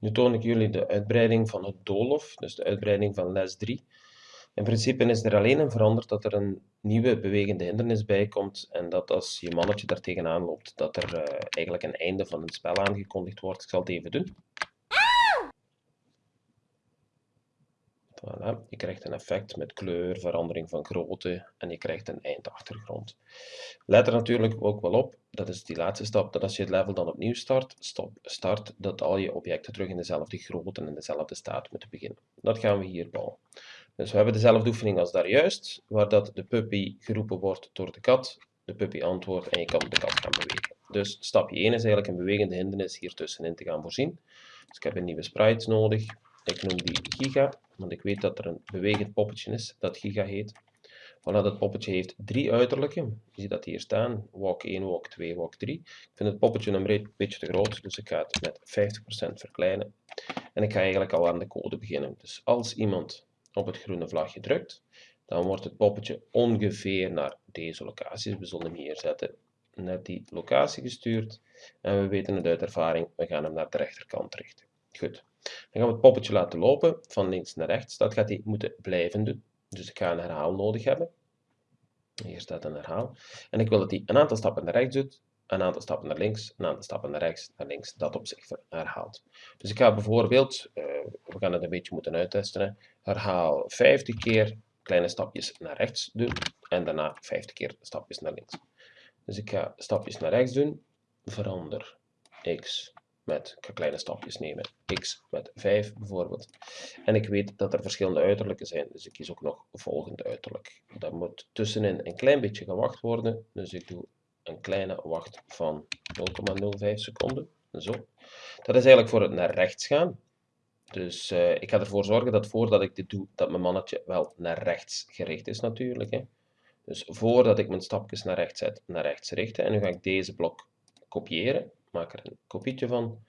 Nu toon ik jullie de uitbreiding van het doolhof, dus de uitbreiding van les 3. In principe is er alleen een veranderd dat er een nieuwe bewegende hindernis bij komt en dat als je mannetje daar tegenaan loopt, dat er uh, eigenlijk een einde van het spel aangekondigd wordt. Ik zal het even doen. Voilà. Je krijgt een effect met kleur, verandering van grootte en je krijgt een eindachtergrond. Let er natuurlijk ook wel op, dat is die laatste stap, dat als je het level dan opnieuw start, stop, start dat al je objecten terug in dezelfde grootte en dezelfde staat moeten beginnen. Dat gaan we hier bouwen. Dus we hebben dezelfde oefening als daar juist, waar dat de puppy geroepen wordt door de kat, de puppy antwoordt en je kan de kat gaan bewegen. Dus stapje 1 is eigenlijk een bewegende hindernis hier tussenin te gaan voorzien. Dus ik heb een nieuwe sprite nodig. Ik noem die Giga, want ik weet dat er een bewegend poppetje is dat Giga heet. Voilà, dat poppetje heeft drie uiterlijken. Je ziet dat hier staan. Walk 1, walk 2, walk 3. Ik vind het poppetje een beetje te groot, dus ik ga het met 50% verkleinen. En ik ga eigenlijk al aan de code beginnen. Dus als iemand op het groene vlagje drukt, dan wordt het poppetje ongeveer naar deze locatie. We zullen hem hier zetten. Naar die locatie gestuurd. En we weten het uit ervaring, we gaan hem naar de rechterkant richten. Goed. Dan gaan we het poppetje laten lopen van links naar rechts. Dat gaat hij moeten blijven doen. Dus ik ga een herhaal nodig hebben. Hier staat een herhaal. En ik wil dat hij een aantal stappen naar rechts doet, een aantal stappen naar links, een aantal stappen naar rechts, naar links, dat op zich herhaalt. Dus ik ga bijvoorbeeld, uh, we gaan het een beetje moeten uittesten, herhaal 50 keer kleine stapjes naar rechts doen en daarna 50 keer stapjes naar links. Dus ik ga stapjes naar rechts doen, verander x met, kleine stapjes nemen, x met 5 bijvoorbeeld. En ik weet dat er verschillende uiterlijken zijn, dus ik kies ook nog volgende uiterlijk. Dat moet tussenin een klein beetje gewacht worden, dus ik doe een kleine wacht van 0,05 seconden. Zo. Dat is eigenlijk voor het naar rechts gaan. Dus uh, ik ga ervoor zorgen dat voordat ik dit doe, dat mijn mannetje wel naar rechts gericht is natuurlijk. Hè. Dus voordat ik mijn stapjes naar rechts zet, naar rechts richten. En nu ga ik deze blok kopiëren maak er een kopietje van.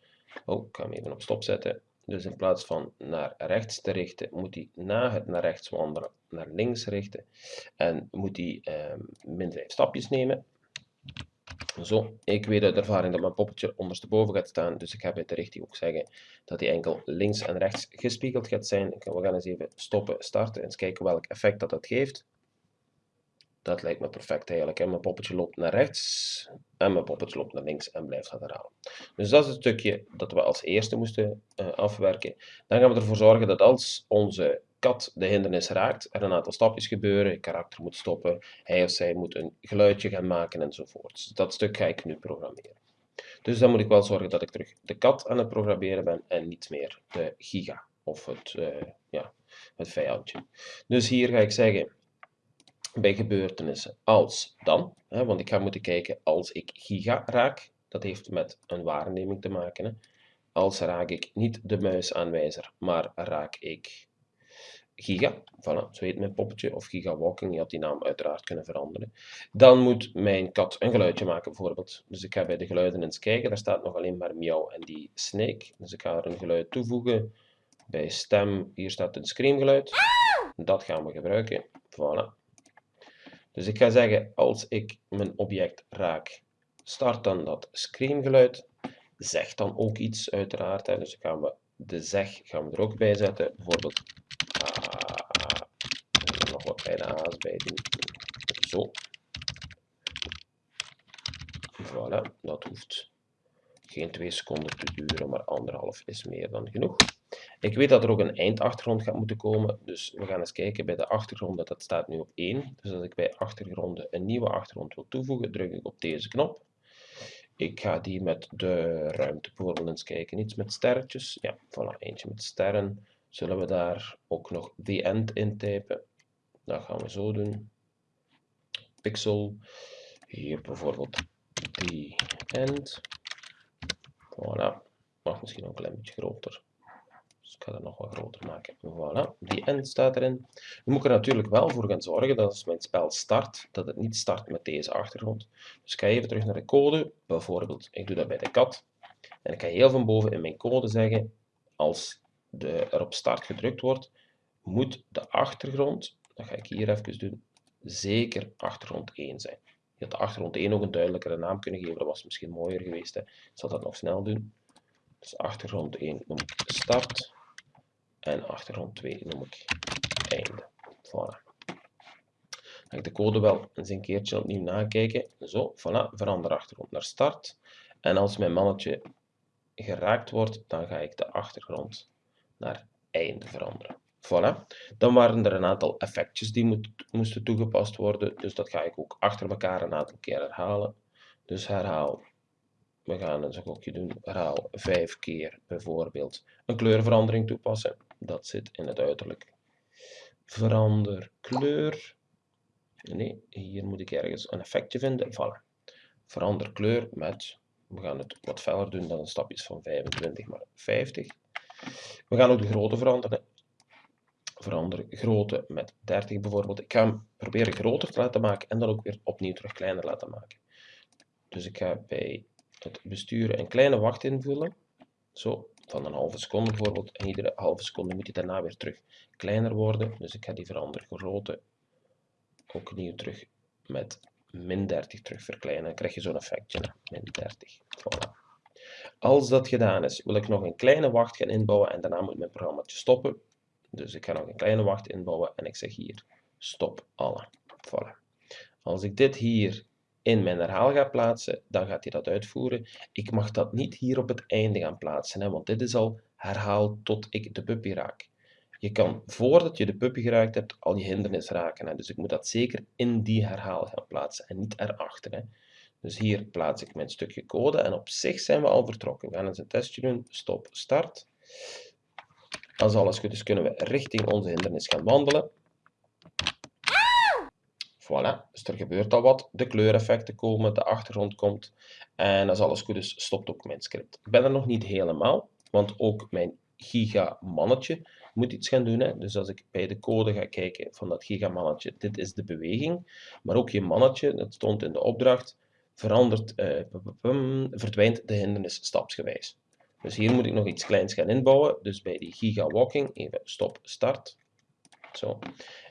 Oh, ik ga hem even op stop zetten. Dus in plaats van naar rechts te richten, moet hij na het naar rechts wandelen naar links richten. En moet hij eh, min 5 stapjes nemen. Zo, ik weet uit ervaring dat mijn poppetje ondersteboven gaat staan, dus ik ga bij de richting ook zeggen dat hij enkel links en rechts gespiegeld gaat zijn. We gaan eens even stoppen, starten en eens kijken welk effect dat, dat geeft. Dat lijkt me perfect eigenlijk. Mijn poppetje loopt naar rechts en mijn poppetje loopt naar links en blijft gaan herhalen. Dus dat is het stukje dat we als eerste moesten uh, afwerken. Dan gaan we ervoor zorgen dat als onze kat de hindernis raakt, er een aantal stapjes gebeuren, het karakter moet stoppen, hij of zij moet een geluidje gaan maken enzovoort. Dus dat stuk ga ik nu programmeren. Dus dan moet ik wel zorgen dat ik terug de kat aan het programmeren ben en niet meer de giga of het, uh, ja, het vijandje. Dus hier ga ik zeggen bij gebeurtenissen als dan. Hè, want ik ga moeten kijken als ik giga raak. Dat heeft met een waarneming te maken. Hè. Als raak ik niet de muisaanwijzer, maar raak ik giga. Voilà, zo heet mijn poppetje. Of giga walking. Je had die naam uiteraard kunnen veranderen. Dan moet mijn kat een geluidje maken bijvoorbeeld. Dus ik ga bij de geluiden eens kijken. Daar staat nog alleen maar miauw en die snake. Dus ik ga er een geluid toevoegen. Bij stem, hier staat een screamgeluid. Dat gaan we gebruiken. Voilà. Dus ik ga zeggen, als ik mijn object raak, start dan dat screamgeluid. Zeg dan ook iets, uiteraard. Hè. Dus gaan we de zeg gaan we er ook bij zetten. Bijvoorbeeld, ah, nog wat kleine a's bij doen. Zo. Voilà, dat hoeft geen twee seconden te duren, maar anderhalf is meer dan genoeg. Ik weet dat er ook een eindachtergrond gaat moeten komen, dus we gaan eens kijken bij de achtergrond, dat staat nu op 1. Dus als ik bij achtergronden een nieuwe achtergrond wil toevoegen, druk ik op deze knop. Ik ga die met de ruimte bijvoorbeeld eens kijken, iets met sterretjes. Ja, voilà, eentje met sterren. Zullen we daar ook nog the end in typen? Dat gaan we zo doen. Pixel. Hier bijvoorbeeld the end. Voilà. Mag misschien een klein beetje groter. Dus ik ga dat nog wat groter maken. Voilà, die end staat erin. Nu moet ik er natuurlijk wel voor gaan zorgen dat als mijn spel start, dat het niet start met deze achtergrond. Dus ik ga even terug naar de code. Bijvoorbeeld, ik doe dat bij de kat. En ik ga heel van boven in mijn code zeggen, als de, er op start gedrukt wordt, moet de achtergrond, dat ga ik hier even doen, zeker achtergrond 1 zijn. Je had de achtergrond 1 ook een duidelijkere naam kunnen geven, dat was misschien mooier geweest. Hè. Ik zal dat nog snel doen. Dus achtergrond 1 noem ik start. En achtergrond 2 noem ik einde. Voilà. Dan ik de code wel eens een keertje opnieuw nakijken. Zo, voilà, verander achtergrond naar start. En als mijn mannetje geraakt wordt, dan ga ik de achtergrond naar einde veranderen. Voilà. Dan waren er een aantal effectjes die moesten toegepast worden. Dus dat ga ik ook achter elkaar een aantal keer herhalen. Dus herhaal. We gaan een gokje doen. Herhaal vijf keer bijvoorbeeld een kleurverandering toepassen. Dat zit in het uiterlijk. Verander kleur. Nee, hier moet ik ergens een effectje vinden. Voilà. Verander kleur met, we gaan het wat feller doen dan een stapjes van 25 maar 50. We gaan ook de grootte veranderen verander grootte met 30 bijvoorbeeld. Ik ga hem proberen groter te laten maken en dan ook weer opnieuw terug kleiner laten maken. Dus ik ga bij het besturen een kleine wacht invullen. Zo, van een halve seconde bijvoorbeeld. En iedere halve seconde moet hij daarna weer terug kleiner worden. Dus ik ga die verander grootte ook opnieuw terug met min 30 terug verkleinen. Dan krijg je zo'n effectje, min 30. Voilà. Als dat gedaan is, wil ik nog een kleine wacht gaan inbouwen en daarna moet mijn programma stoppen. Dus ik ga nog een kleine wacht inbouwen en ik zeg hier stop alle. Voilà. Als ik dit hier in mijn herhaal ga plaatsen, dan gaat hij dat uitvoeren. Ik mag dat niet hier op het einde gaan plaatsen, hè, want dit is al herhaal tot ik de puppy raak. Je kan voordat je de puppy geraakt hebt al je hindernis raken. Hè. Dus ik moet dat zeker in die herhaal gaan plaatsen en niet erachter. Hè. Dus hier plaats ik mijn stukje code en op zich zijn we al vertrokken. We gaan eens een testje doen. Stop, start. Als alles goed is, kunnen we richting onze hindernis gaan wandelen. Voilà, dus er gebeurt al wat. De kleureffecten komen, de achtergrond komt. En als alles goed is, stopt ook mijn script. Ik ben er nog niet helemaal, want ook mijn giga-mannetje moet iets gaan doen. Hè. Dus als ik bij de code ga kijken van dat gigamannetje, dit is de beweging. Maar ook je mannetje, dat stond in de opdracht, verandert, eh, verdwijnt de hindernis stapsgewijs. Dus hier moet ik nog iets kleins gaan inbouwen. Dus bij die gigawalking, even stop, start. Zo.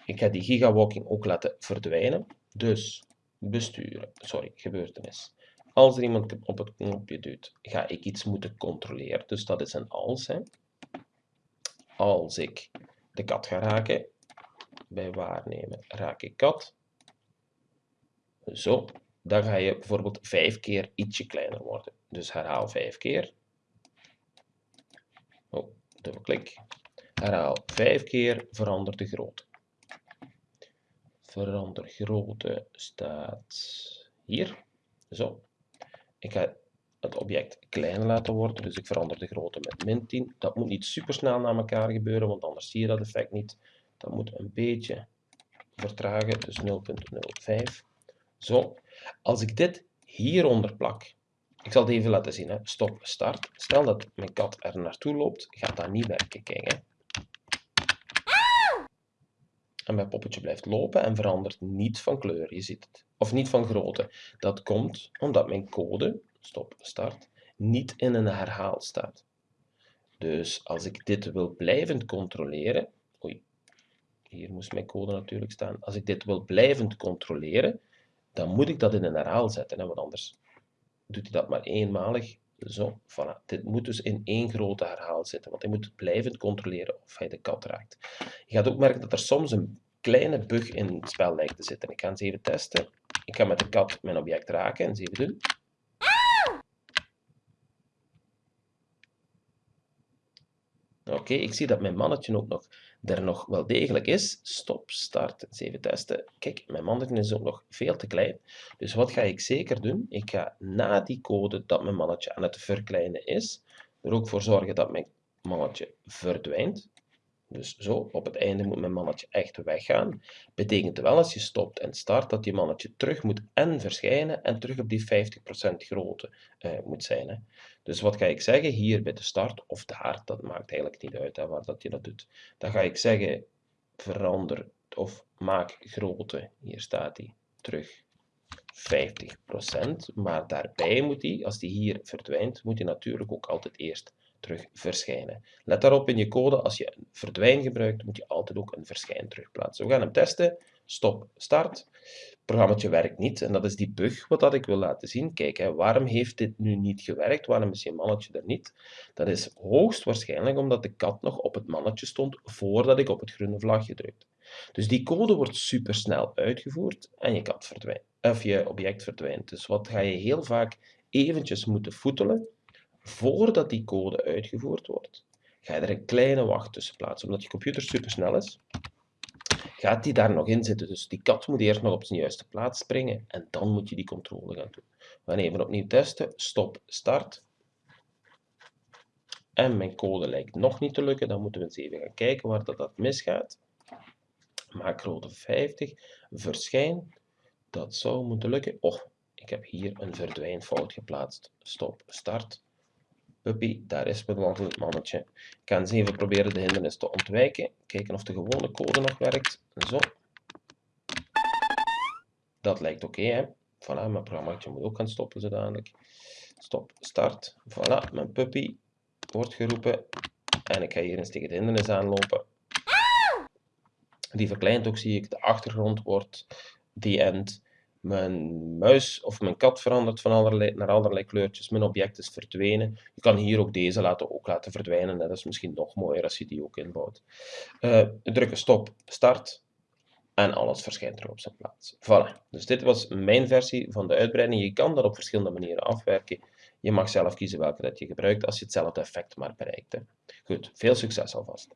Ik ga die gigawalking ook laten verdwijnen. Dus besturen, sorry, gebeurtenis. Als er iemand op het knopje duwt, ga ik iets moeten controleren. Dus dat is een als. Hè. Als ik de kat ga raken, bij waarnemen raak ik kat. Zo, dan ga je bijvoorbeeld vijf keer ietsje kleiner worden. Dus herhaal vijf keer dubbelklik. Herhaal vijf keer, verander de grootte. Verander grootte staat hier. Zo. Ik ga het object kleiner laten worden, dus ik verander de grootte met min 10. Dat moet niet super snel naar elkaar gebeuren, want anders zie je dat effect niet. Dat moet een beetje vertragen, dus 0.05. Zo. Als ik dit hieronder plak, ik zal het even laten zien. Hè. Stop, start. Stel dat mijn kat er naartoe loopt, gaat dat niet werken. Kijk, hè. En mijn poppetje blijft lopen en verandert niet van kleur. Je ziet het. Of niet van grootte. Dat komt omdat mijn code, stop, start, niet in een herhaal staat. Dus als ik dit wil blijvend controleren, oei, hier moest mijn code natuurlijk staan. Als ik dit wil blijvend controleren, dan moet ik dat in een herhaal zetten, hè, want anders doet hij dat maar eenmalig. Zo, voilà. Dit moet dus in één grote herhaal zitten, want hij moet blijvend controleren of hij de kat raakt. Je gaat ook merken dat er soms een kleine bug in het spel lijkt te zitten. Ik ga eens even testen. Ik ga met de kat mijn object raken en eens even doen. Oké, ik zie dat mijn mannetje ook nog er nog wel degelijk is. Stop, start, eens even testen. Kijk, mijn mannetje is ook nog veel te klein. Dus wat ga ik zeker doen? Ik ga na die code dat mijn mannetje aan het verkleinen is, er ook voor zorgen dat mijn mannetje verdwijnt. Dus zo, op het einde moet mijn mannetje echt weggaan. Betekent wel als je stopt en start dat je mannetje terug moet en verschijnen en terug op die 50% grootte uh, moet zijn. Hè. Dus wat ga ik zeggen hier bij de start of daar, dat maakt eigenlijk niet uit hè, waar dat je dat doet. Dan ga ik zeggen verander of maak grootte, hier staat hij, terug 50%. Maar daarbij moet hij, als die hier verdwijnt, moet hij natuurlijk ook altijd eerst terug verschijnen. Let daarop in je code, als je een verdwijn gebruikt, moet je altijd ook een verschijn terugplaatsen. We gaan hem testen. Stop, start. Het programma werkt niet en dat is die bug wat dat ik wil laten zien. Kijk, hè, waarom heeft dit nu niet gewerkt? Waarom is je mannetje er niet? Dat is hoogstwaarschijnlijk omdat de kat nog op het mannetje stond voordat ik op het groene vlagje drukte. Dus die code wordt supersnel uitgevoerd en je kat verdwijnt, of je object verdwijnt. Dus wat ga je heel vaak eventjes moeten voetelen voordat die code uitgevoerd wordt. Ga je er een kleine wacht tussen plaatsen, omdat je computer supersnel is. Gaat die daar nog in zitten? Dus die kat moet eerst nog op zijn juiste plaats springen en dan moet je die controle gaan doen. We gaan even opnieuw testen. Stop, start. En mijn code lijkt nog niet te lukken. Dan moeten we eens even gaan kijken waar dat, dat misgaat maak grootte 50, verschijn. Dat zou moeten lukken. Oh, ik heb hier een verdwijnfout geplaatst. Stop, start. Puppy, daar is mijn wandelend mannetje. Ik ga eens even proberen de hindernis te ontwijken. Kijken of de gewone code nog werkt. Zo. Dat lijkt oké, hè. Voilà, mijn programma moet ook gaan stoppen zodanig. Stop, start. Voilà, mijn puppy wordt geroepen. En ik ga hier eens tegen de hindernis aanlopen. Die verkleint ook, zie ik. De achtergrond wordt the end. Mijn muis of mijn kat verandert van allerlei, naar allerlei kleurtjes. Mijn object is verdwenen. Je kan hier ook deze laten, ook laten verdwijnen. Dat is misschien nog mooier als je die ook inbouwt. Uh, drukken stop, start. En alles verschijnt er op zijn plaats. Voilà. Dus dit was mijn versie van de uitbreiding. Je kan dat op verschillende manieren afwerken. Je mag zelf kiezen welke dat je gebruikt als je hetzelfde effect maar bereikt. Goed, veel succes alvast.